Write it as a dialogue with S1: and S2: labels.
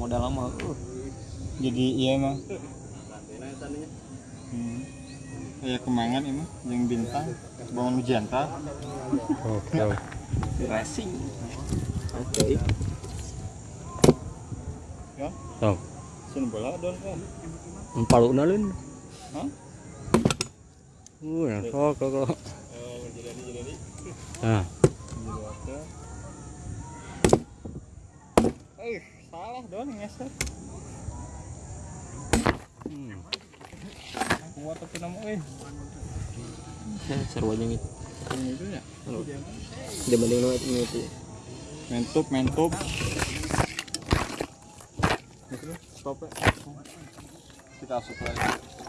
S1: modal lama. Uh.
S2: jadi iya mah hmm. kayak kemangan emang yang bintang bangun janta
S3: oke
S1: racing. Oke.
S2: Ya.
S3: Tong
S2: sun bola don kan
S3: empat lu nalun
S2: Hah?
S3: uh yang sok kok kok.
S2: Oh jadi jadi
S3: nah
S2: jadi waktu eh salah don ngeser.
S3: Hmm.
S2: kuat tapi nama eh.
S1: Seru aja gitu
S2: itu ya?
S1: Dia mending nu ini itu
S2: mentup mentup. Stop ya kita asup lagi